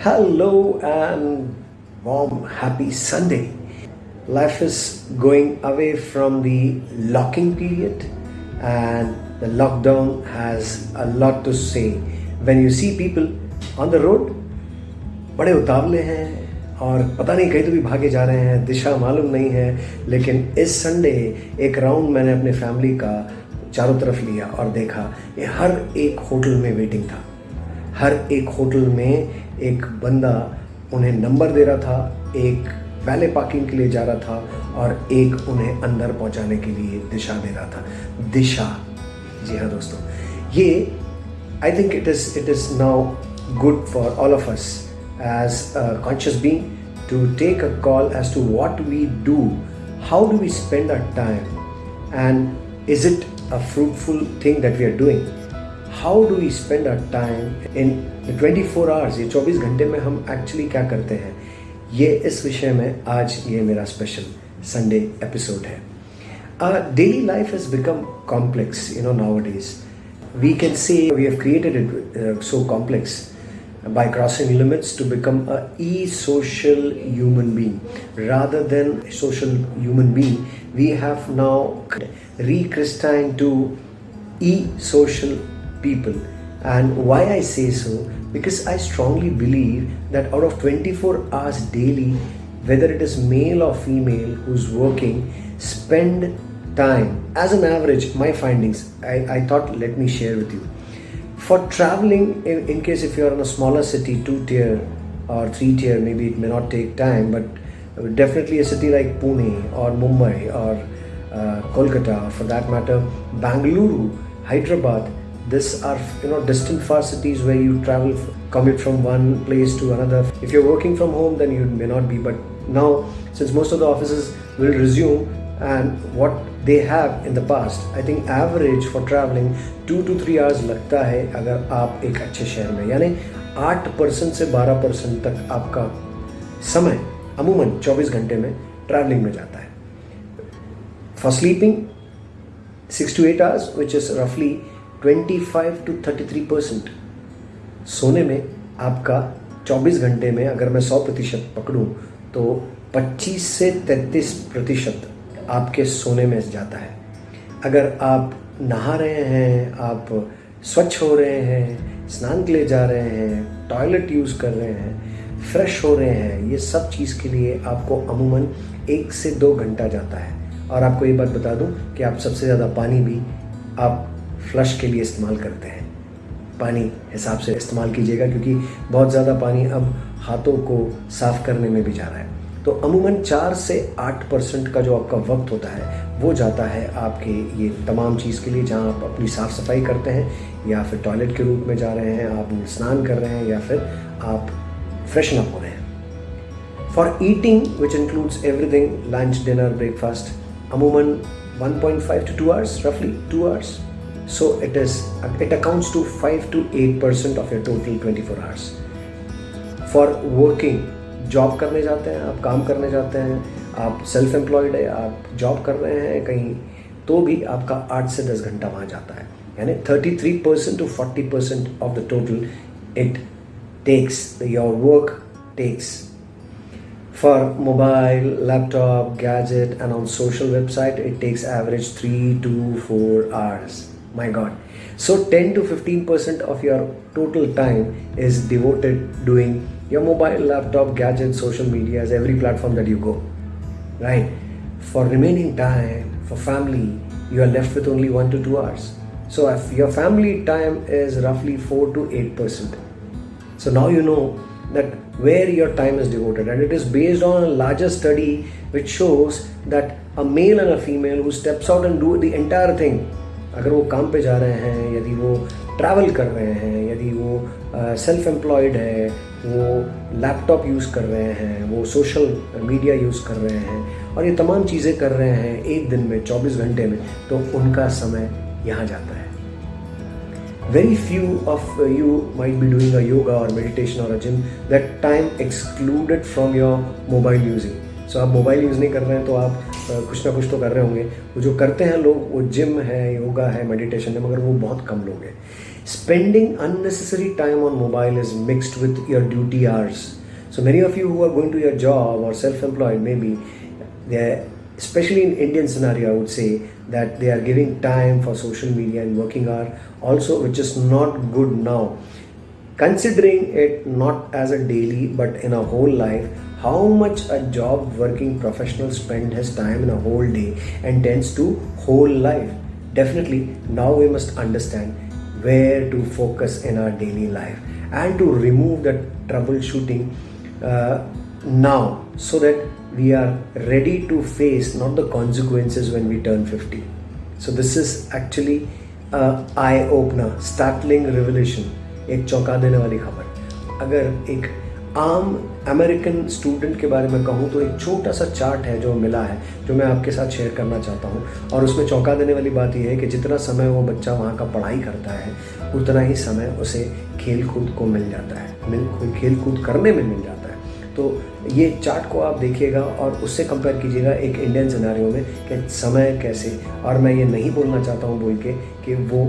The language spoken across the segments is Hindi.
Hello and warm happy Sunday. Life is going away from the locking period and the lockdown has a lot to say. When you see people on the road, बड़े उतावले हैं और पता नहीं कहीं तो भी भागे जा रहे हैं दिशा मालूम नहीं है लेकिन इस संडे एक राउंड मैंने अपने फैमिली का चारों तरफ़ लिया और देखा ये हर एक होटल में वेटिंग था हर एक होटल में एक बंदा उन्हें नंबर दे रहा था, एक पहले पार्किंग के लिए जा रहा था और एक उन्हें अंदर पहुँचाने के लिए दिशा दे रहा था। दिशा। जी हाँ दोस्तों, ये I think it is it is now good for all of us as conscious being to take a call as to what we do how do we spend a time and is it a fruitful thing that we are doing how do you spend a time in 24 hours ये 24 घंटे में हम एक्चुअली क्या करते हैं? ये इस विषय में आज ये मेरा स्पेशल संडे एपिसोड है। Daily life is become complex you know nowadays we can see we have created it so complex by crossing limits to become a uh social human being rather than social human being we have now rechristened to uh social people. And why I say so? Because I strongly believe that out of 24 hours daily, whether it is male or female who's working, spend time. As an average, my findings, I, I thought let me share with you. For traveling, in, in case if you're in a smaller city, two tier or three tier, maybe it may not take time, but definitely a city like Pune or Mumbai or uh, Kolkata, for that matter, Bangalore, Hyderabad, this are you know distant far cities where you travel commute from one place to another if you're working from home then you may not be but now since most of the offices will resume and what they have in the past I think average for traveling two to three hours लगता है अगर आप एक अच्छे शहर में यानी आठ परसेंट से बारह परसेंट तक आपका समय अमूमन 24 घंटे में ट्रैवलिंग में जाता है for sleeping six to eight hours which is रफली 25 to 33 percent सोने में आपका 24 घंटे में अगर मैं 100 प्रतिशत पकड़ूँ तो 25 से 33 प्रतिशत आपके सोने में जाता है। अगर आप नहा रहे हैं, आप स्वच्छ हो रहे हैं, स्नान के लिए जा रहे हैं, टॉयलेट यूज़ कर रहे हैं, फ्रेश हो रहे हैं, ये सब चीज़ के लिए आपको अमूमन एक से दो घंटा जाता है। और आपको ये बात बता दूँ कि आप सबसे ज़्यादा पानी भी आप फ्लश के लिए इस्तेमाल करते हैं। पानी हिसाब से इस्तेमाल कीजिएगा क्योंकि बहुत ज़्यादा पानी अब हाथों को साफ़ करने में भी जा रहा है। तो अमूमन चार से आठ परसेंट का जो आपका वक्त होता है, वो जाता है आपके ये तमाम चीज़ के लिए जहाँ आप अपनी साफ़ सफ़ाई करते हैं, या फिर टॉयलेट के रूप में जा रहे हैं, आप स्नान कर रहे हैं, या फिर आप फ्रेशन अप हो रहे हैं। For eating which includes everything lunch dinner breakfast अमूमन 1.5 to 2 hours, roughly 2 hours so it is it accounts to 5 to 8 percent of your total 24 hours for working job करने जाते हैं आप काम करने जाते हैं आप सेल्फ एम्प्लॉयड है आप जॉब कर रहे हैं कहीं तो भी आपका आठ से दस घंटा वहाँ जाता है यानी thirty three percent to forty percent of the total it takes your work takes for mobile laptop gadget and on social website it takes average 3 to 4 hours my god. So 10 to 15 percent of your total time is devoted doing your mobile laptop gadget social media as every platform that you go. Right? For remaining time for family you are left with only 1 to 2 hours. So if your family time is roughly 4 to 8 percent so now you know that where your time is devoted. And it is based on a larger study which shows that a male and a female who steps out and do the entire thing अगर वो काम पे जा रहे हैं यदि वो ट्रैवल कर रहे हैं यदि वो सेल्फ uh, एम्प्लॉयड है वो लैपटॉप यूज़ कर रहे हैं वो सोशल मीडिया यूज़ कर रहे हैं और ये तमाम चीज़ें कर रहे हैं एक दिन में 24 घंटे में तो उनका समय यहाँ जाता है। Very few of you might be doing a yoga or meditation or a gym. That time excluded from your mobile using. So आप मोबाइल यूज़ नहीं कर रहे हैं तो आप कुछ ना कुछ तो कर रहे होंगे। वो जो करते हैं लोग, वो जिम है योगा है मेडिटेशन है, मगर वो बहुत कम लोग हैं। Spending unnecessary time on mobile is mixed with your duty hours so many of you are going to your job और self employed maybe specially in Indian scenario I would say that they are giving time for social media and working are also which is not good now considering it not as a daily but in a whole life how much a job working professional spend his time in a whole day and tends to whole life definitely now we must understand where to focus in our daily life and to remove that troubleshooting uh, now so that we are ready to face not the consequences when we turn 50 so this is actually a eye opener startling revelation एक चौंका देने वाली खबर अगर एक आम अमेरिकन स्टूडेंट के बारे में कहूँ तो एक छोटा सा चार्ट है जो मिला है, जो मैं आपके साथ शेयर करना चाहता हूँ। और उसमें चौंका देने वाली बात यह है कि जितना समय वो बच्चा वहाँ का पढ़ाई करता है, उतना ही समय उसे खेल कूद को मिल जाता है। मिल खेल कूद करने में मिल जाता है। तो ये चार्ट को आप देखिएगा और उससे कंपेयर कीजिएगा एक इंडियन सिनारियों में कि समय कैसे। और मैं ये नहीं बोलना चाहता हूँ बोल के कि वो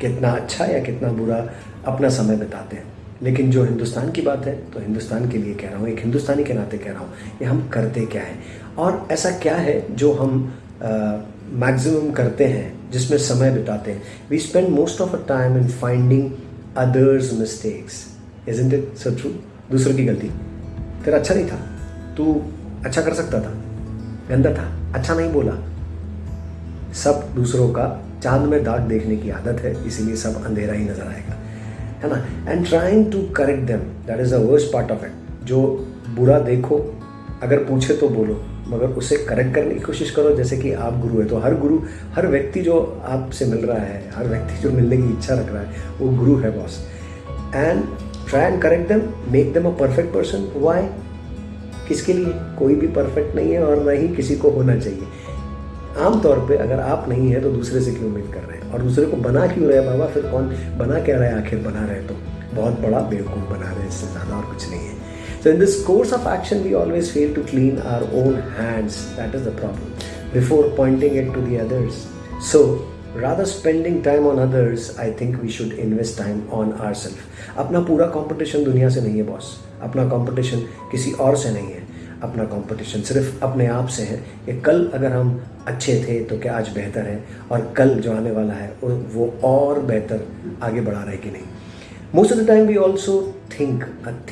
कितना अच्छा या कितना बुरा अपना समय बिताते हैं। लेकिन जो हिंदुस्तान की बात है तो हिंदुस्तान के लिए कह रहा हूँ, एक हिंदुस्तानी के नाते कह रहा हूँ ये हम करते क्या है? और ऐसा क्या है जो हम मैक्सिमम करते हैं, जिसमें समय बिताते हैं? We spend most of a time in finding others mistakes is it so true दूसरों की गलती। तेरा अच्छा नहीं था। तू अच्छा कर सकता था। गंदा था। अच्छा नहीं बोला। सब दूसरों का चाँद में दाग देखने की आदत है, इसीलिए सब अंधेरा ही नज़र आएगा। है ना? And trying to correct them that is the worst part of it जो बुरा देखो, अगर पूछे तो बोलो, मगर उसे करेक्ट करने की कोशिश करो। जैसे कि आप गुरु है तो हर गुरु, हर व्यक्ति जो आपसे मिल रहा है, हर व्यक्ति जो मिलने की इच्छा रख रहा है, वो गुरु है boss and try and correct them make them a perfect person why किसके लिए? कोई भी परफेक्ट नहीं है और ना ही किसी को होना चाहिए। आमतौर पे अगर आप नहीं है तो दूसरे से क्यों उम्मीद कर रहे हैं? और दूसरे को बना क्यों रहे बाबा, फिर कौन बना क्या रहे आखिर बना रहे तो बहुत बड़ा बेवकूफ़ बना रहे इससे ज़्यादा और कुछ नहीं है। So in this course of action we always fail to clean our own hands that is the problem before pointing it to the others so rather spending time on others I think we should invest time on our self अपना पूरा कॉम्पिटिशन दुनिया से नहीं है बॉस अपना कॉम्पिटिशन किसी और से नहीं है। अपना कंपटीशन सिर्फ़ अपने आप से है कि कल अगर हम अच्छे थे तो क्या आज बेहतर है? और कल जो आने वाला है, वो और बेहतर आगे बढ़ा रहे कि नहीं? Most of the time we also think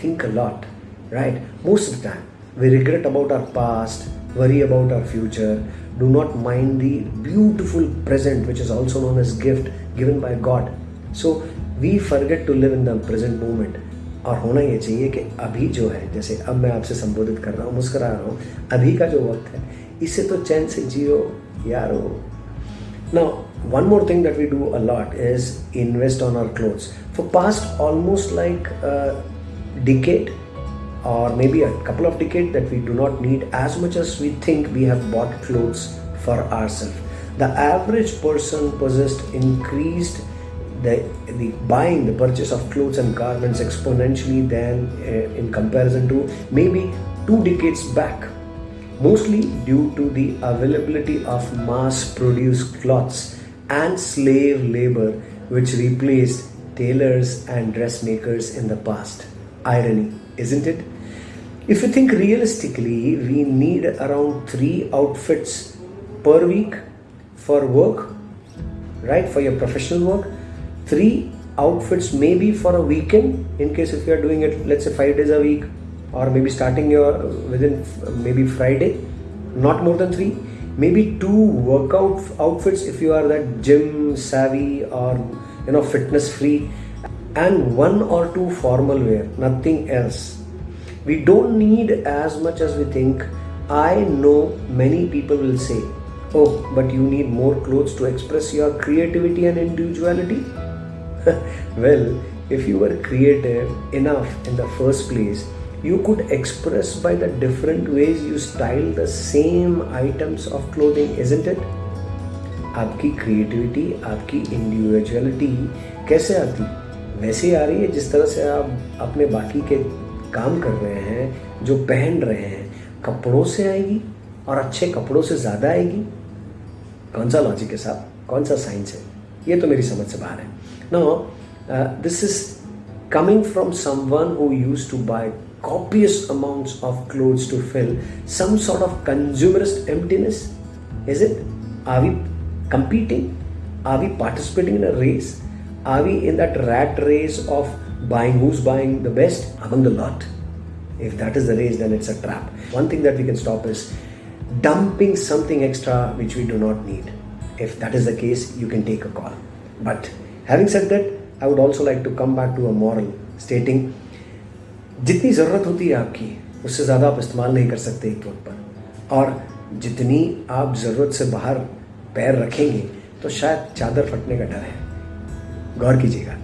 think lot right most of the time we regret about our past worry about our future do not mind the beautiful present which is also known as gift given by God so we forget to live in the present moment और होना ये चाहिए कि अभी जो है, जैसे अब मैं आपसे संबोधित कर रहा हूँ, मुस्करा रहा हूँ, अभी का जो वक्त है, इससे तो चैन से जियो यारो। Now one more thing that we do a lot is invest on our clothes for past almost like decade और maybe a couple of decade that we do not need as much as we think we have bought clothes for our self the average person possessed increased the, the buying, the purchase of clothes and garments exponentially than uh, in comparison to maybe two decades back. Mostly due to the availability of mass produced cloths and slave labor, which replaced tailors and dressmakers in the past. Irony, isn't it? If you think realistically, we need around three outfits per week for work, right? For your professional work three outfits maybe for a weekend in case if you are doing it let's say five days a week or maybe starting your within maybe friday not more than three maybe two workout outfits if you are that gym savvy or you know fitness free and one or two formal wear nothing else. We don't need as much as we think. I know many people will say oh but you need more clothes to express your creativity and individuality well, if you were creative enough in the first place, you could express by the different ways you style the same items of clothing, isn't it? आपकी क्रिएटिविटी आपकी इंडिविजुअलिटी कैसे आती वैसे आ रही है जिस तरह से आप अपने बाकी के काम कर रहे हैं जो पहन रहे हैं कपड़ों से आएगी और अच्छे कपड़ों से ज़्यादा आएगी कौन सा लॉजिक है साहब कौन सा साइंस है ये तो मेरी समझ से बाहर है। ना this is coming from someone who used to buy copious amount of cloth to fill some sort of consumerist is it are we competing are we participating in race are we in that rat race of buying who's buying the best among the lot If that is the race, then it's a trap. One thing that we can stop is dumping something extra which we do not need. If that is the case, you can take a call. But having said that, I would also like to come back to a moral stating जितनी ज़रूरत होती है आपकी उससे ज़्यादा आप इस्तेमाल नहीं कर सकते एक वक्त पर और जितनी आप ज़रूरत से बाहर पैर रखेंगे तो शायद चादर फटने का डर है गौर कीजिएगा